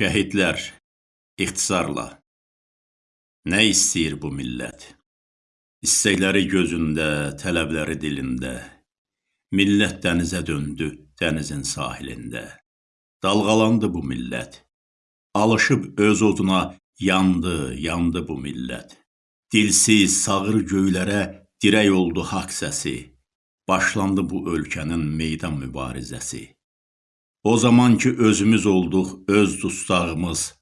Şəhidlər, ixtisarla. Nə istəyir bu millət? İstəkləri gözündə, tələbləri dilində. Millət dənizə döndü, dənizin sahilində. Dalğalandı bu millət. Alışıb öz oduna yandı, yandı bu millət. Dilsiz, sağır göylərə dirək oldu haqq səsi. Başlandı bu ölkənin meydan mübarizəsi. O zaman ki özümüz olduq öz dustağımız,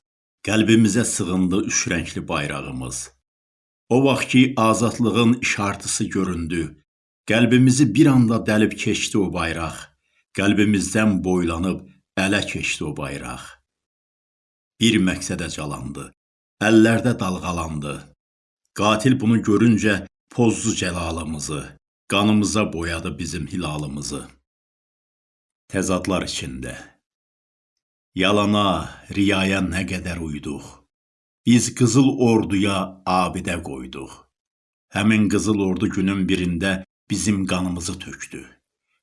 qəlbimizə sığındı üç rəngli bayrağımız. O vaxt ki azadlığın işartısı göründü, qəlbimizi bir anda dəlib keçdi o bayraq. Qəlbimizdən boylanıb ələ keçdi o bayraq. Bir məqsədə calandı, əllərdə dalğalandı. Qatil bunu görüncə pozdu cəlalımızı, qanımıza boyadı bizim hilalımızı. Təzadlar içində. Yalana, riyaya nə qədər uyduq. Biz qızıl orduya abidə qoyduq. Həmin qızıl ordu günün birində bizim qanımızı tökdü.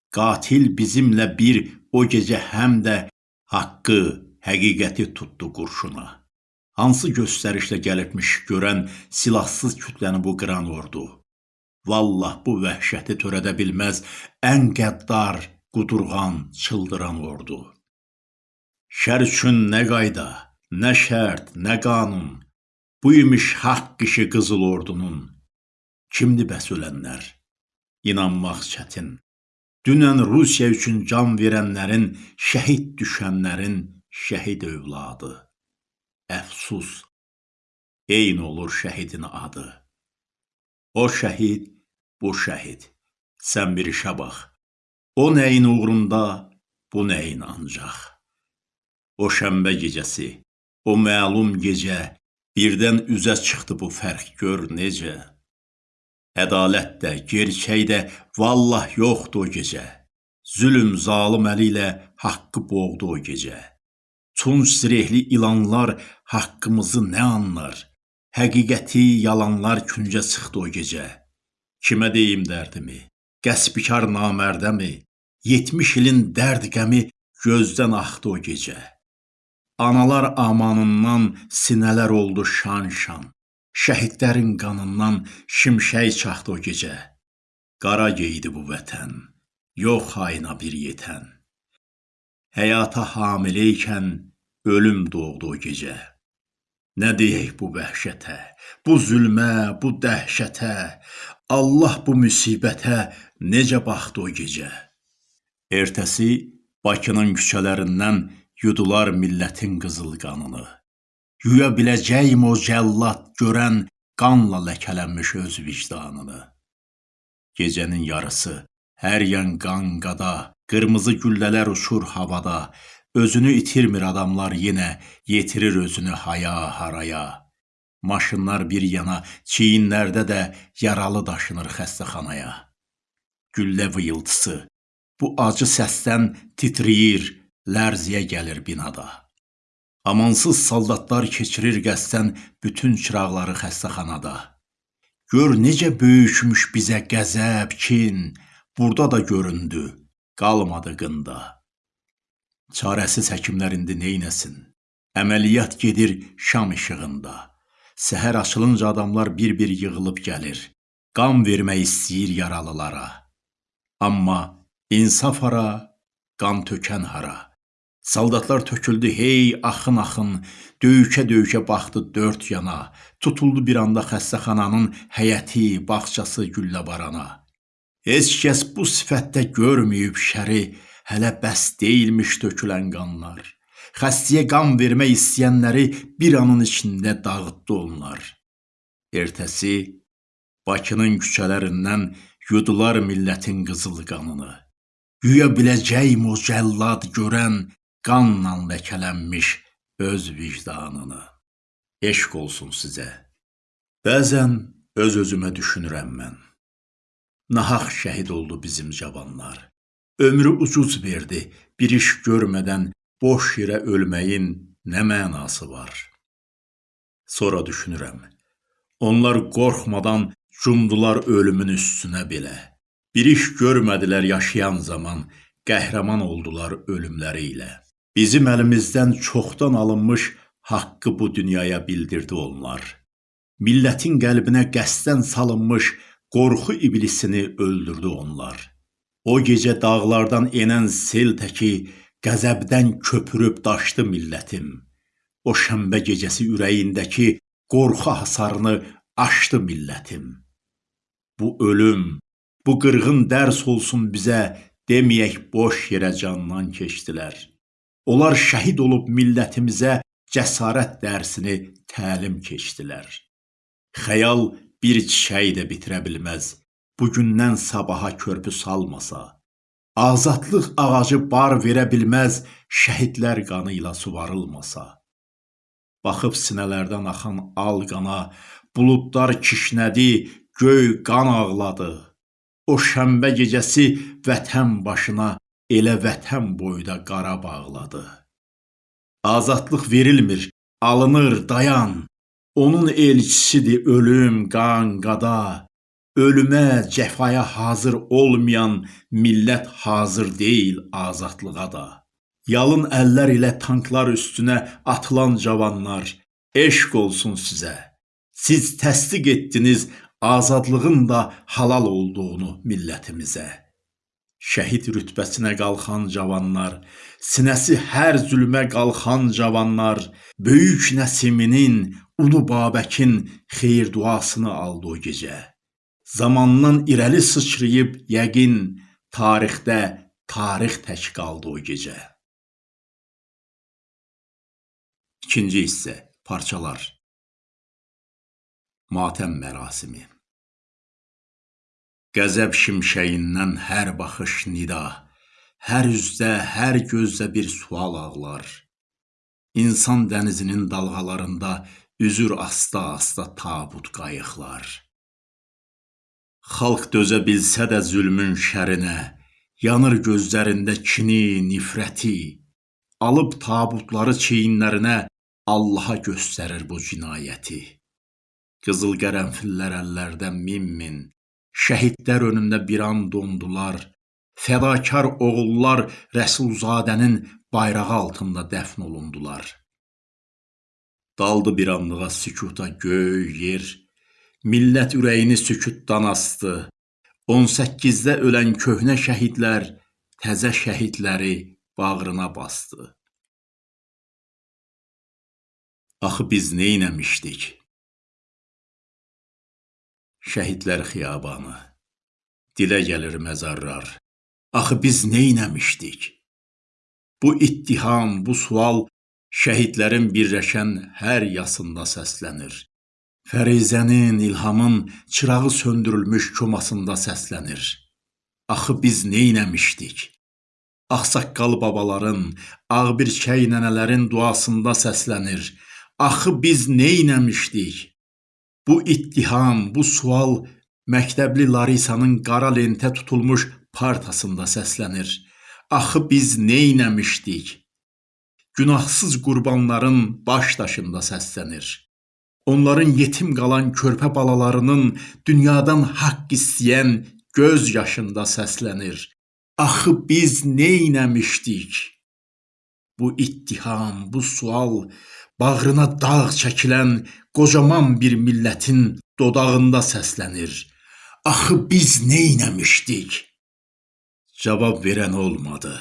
Qatil bizimlə bir o gecə həm də haqqı, həqiqəti tutdu qurşuna. Hansı göstərişlə gəlibmiş görən silahsız kütləni bu qıran ordu. Vallah bu vəhşəti törədə bilməz ən qəddar, qudurğan, çıldıran ordu. Şər üçün nə qayda, nə şərt, nə qanun, bu imiş haqq işi qızıl ordunun. Kimdir bəs ölənlər? İnanmaq çətin. Dünən Rusiya üçün can verənlərin, şəhid düşənlərin şəhid övladı. Əfsus, eyni olur şəhidin adı. O şəhid, bu şəhid. Sən bir işə bax. O nəyin uğrunda, bu nəyin ancaq. O şənbə gecəsi, o məlum gecə, birdən üzə çıxdı bu fərq gör necə. Ədalət də, gerçək də vallah yoxdur o gecə. Zülm zalım əli ilə haqqı boğdu o gecə. Tunç zirehli ilanlar haqqımızı nə anlar? Həqiqəti yalanlar küncə çıxdı o gecə. Kimə deyim dərdimi? Qəsbikar namərdəmi? 70 ilin dərd qəmi gözdən axdı o gecə. Analar amanından sinələr oldu şan-şan. Şəhidlərin qanından şimşək çaxdı o gecə. Qara geydi bu vətən, yox hayına bir yetən. Həyata hamileykən ölüm doğdu o gecə. Nə deyək bu vəhşətə, bu zülmə, bu dəhşətə, Allah bu müsibətə necə baxdı o gecə? Ertəsi Bakının küçələrindən yudular millətin qızıl qanını. Yuya biləcəyim o cəllad görən qanla ləkələnmiş öz vicdanını. Gecənin yarısı hər yan qan qada, qırmızı güllələr uçur havada, özünü itirmir adamlar yenə, yetirir özünü haya haraya. Maşınlar bir yana, çiyinlərdə də yaralı daşınır xəstəxanaya. Güllə vıyıltısı, Bu acı səsdən titrəyir, lərziyə gəlir binada. Amansız soldatlar keçirir qəsdən bütün çıraqları xəstəxanada. Gör necə böyükmüş bizə qəzəb, kin, burada da göründü, qalmadı qında. Çarəsiz həkimlər indi neynəsin? Əməliyyat gedir şam işığında. Səhər açılınca adamlar bir-bir yığılıb gəlir. Qan vermək istəyir yaralılara. Amma İnsaf hara, qan tökən hara. Saldatlar töküldü hey axın-axın, döyükə-döyükə baxdı dörd yana, tutuldu bir anda xəstəxananın həyəti, bağçası gülləbarana. Heç kəs bu sifətdə görməyib şəri, hələ bəs deyilmiş tökülən qanlar. Xəstəyə qan vermək istəyənləri bir anın içində dağıtdı onlar. Ertəsi Bakının küçələrindən yudular millətin qızıl qanını. Güya biləcəyim o cəllad görən qanla ləkələnmiş öz vicdanını. Eşq olsun sizə. Bəzən öz-özümə düşünürəm mən. Nahaq şəhid oldu bizim cavanlar. Ömrü ucuz verdi, bir iş görmədən boş yerə ölməyin nə mənası var? Sonra düşünürəm. Onlar qorxmadan cumdular ölümün üstünə belə. Bir iş görmədilər yaşayan zaman, qəhrəman oldular ölümləri ilə. Bizim əlimizdən çoxdan alınmış haqqı bu dünyaya bildirdi onlar. Millətin qəlbinə qəsdən salınmış qorxu iblisini öldürdü onlar. O gecə dağlardan enən sel təki qəzəbdən köpürüb daşdı millətim. O şənbə gecəsi ürəyindəki qorxu hasarını aşdı millətim. Bu ölüm, bu qırğın dərs olsun bizə, deməyək boş yerə candan keçdilər. Onlar şəhid olub millətimizə cəsarət dərsini təlim keçdilər. Xəyal bir çiçəyi də bitirə bilməz, bugündən sabaha körpü salmasa. Azadlıq ağacı bar verə bilməz, şəhidlər qanı ilə suvarılmasa. Baxıb sinələrdən axan al qana, buludlar kişnədi, göy qan ağladı. O şənbə gecəsi vətən başına elə vətən boyda qara bağladı. Azadlıq verilmir, alınır, dayan. Onun elçisidir ölüm, qan, qada. Ölümə, cəfaya hazır olmayan millət hazır deyil azadlığa da. Yalın əllər ilə tanklar üstünə atılan cavanlar, eşq olsun sizə. Siz təsdiq etdiniz azadlığın da halal olduğunu millətimizə şəhid rütbəsinə qalxan cavanlar, sinəsi hər zülmə qalxan cavanlar, böyük Nəsiminin, Ulu Babəkin xeyir duasını aldı o gecə. Zamandan irəli sıçrayıb yəqin tarixdə tarix tək qaldı o gecə. İkinci hissə, parçalar. Matəm mərasimi. Qəzəb şimşəyindən hər baxış nida, hər üzdə, hər gözdə bir sual ağlar. İnsan dənizinin dalğalarında üzür asta-asta tabut qayıqlar. Xalq dözə bilsə də zülmün şərinə, yanır gözlərində kini, nifrəti, alıb tabutları çiyinlərinə Allaha göstərir bu cinayəti. Qızıl qərənfillər əllərdən min-min, Şəhidlər önündə bir an dondular. Fədakar oğullar Rəsulzadənin bayrağı altında dəfn olundular. Daldı bir anlığa sükuta göy, yer. Millət ürəyini sükutdan astı. 18-də ölən köhnə şəhidlər təzə şəhidləri bağrına bastı. Axı biz nə etmişdik? Şəhidlər xiyabanı. Dilə gəlir məzarlar. Axı biz nə etmişdik? Bu ittiham, bu sual şəhidlərin birləşən hər yasında səslənir. Fərizənin, ilhamın çırağı söndürülmüş komasında səslənir. Axı biz nə etmişdik? Ağsaqqal babaların, ağbirçək nənələrin duasında səslənir. Axı biz nə etmişdik? Bu ittiham, bu sual məktəbli Larisanın qara lentə tutulmuş partasında səslənir. Axı biz nə etmişdik? Günahsız qurbanların baş daşında səslənir. Onların yetim qalan körpə balalarının dünyadan haqq istəyən göz yaşında səslənir. Axı biz nə etmişdik? Bu ittiham, bu sual bağrına dağ çəkilən qocaman bir millətin dodağında səslənir. Axı biz nə etmişdik? Cavab verən olmadı.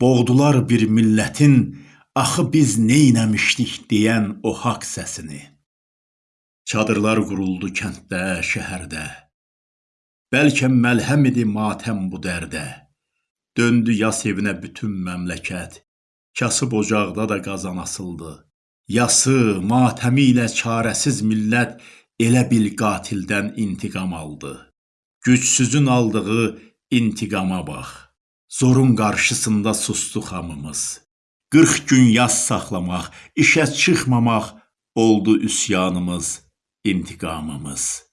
Boğdular bir millətin axı biz nə etmişdik deyən o haqq səsini. Çadırlar quruldu kənddə, şəhərdə. Bəlkə məlhəm idi matəm bu dərdə. Döndü yas evinə bütün məmləkət. Kasıb ocaqda da qazan asıldı. Yası, matəmi ilə çarəsiz millət elə bil qatildən intiqam aldı. Gücsüzün aldığı intiqama bax. Zorun qarşısında sustuq hamımız. 40 gün yas saxlamaq, işə çıxmamaq oldu üsyanımız, intiqamımız.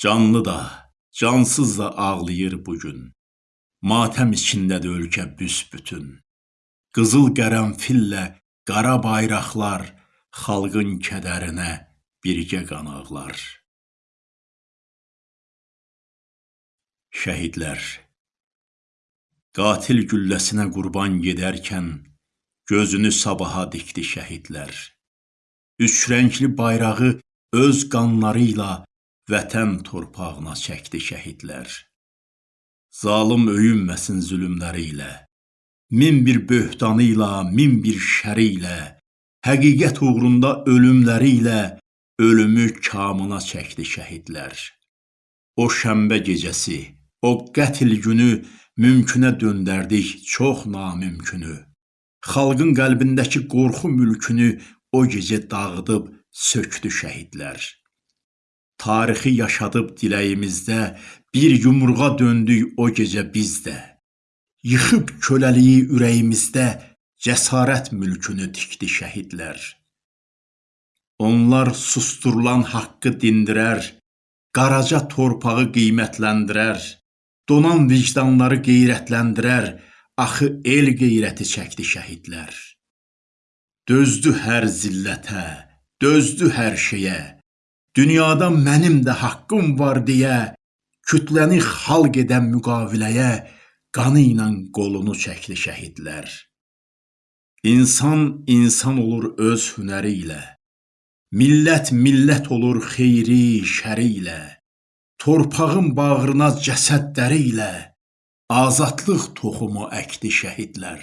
Canlı da, cansız da ağlayır bu gün. Matəm içindədir ölkə büsbütün. Qızıl qərənfillə qara bayraqlar xalqın kədərinə birgə qanaqlar. Şəhidlər Qatil gülləsinə qurban gedərkən gözünü sabaha dikdi şəhidlər. Üç rəngli bayrağı öz qanları ilə vətən torpağına çəkdi şəhidlər. Zalım öyünməsin zülmləri ilə, min bir böhtanı ilə, min bir şəri ilə, həqiqət uğrunda ölümləri ilə ölümü kamına çəkdi şəhidlər. O şənbə gecəsi, o qətl günü mümkünə döndərdik çox namümkünü. Xalqın qəlbindəki qorxu mülkünü o gecə dağıdıb sökdü şəhidlər. Tarixi yaşadıb diləyimizdə bir yumruğa döndük o gecə biz də. Yıxıb köləliyi ürəyimizdə cəsarət mülkünü tikdi şəhidlər. Onlar susturulan haqqı dindirər, Qaraca torpağı qiymətləndirər, donan vicdanları qeyrətləndirər, axı el qeyrəti çəkdi şəhidlər. Dözdü hər zillətə, dözdü hər şeyə, dünyada mənim də haqqım var deyə, kütləni xalq edən müqaviləyə qanı ilə qolunu çəkdi şəhidlər. İnsan insan olur öz hünəri ilə. Millət millət olur xeyri, şəri ilə, torpağın bağrına cəsədləri ilə azadlıq toxumu əkdi şəhidlər.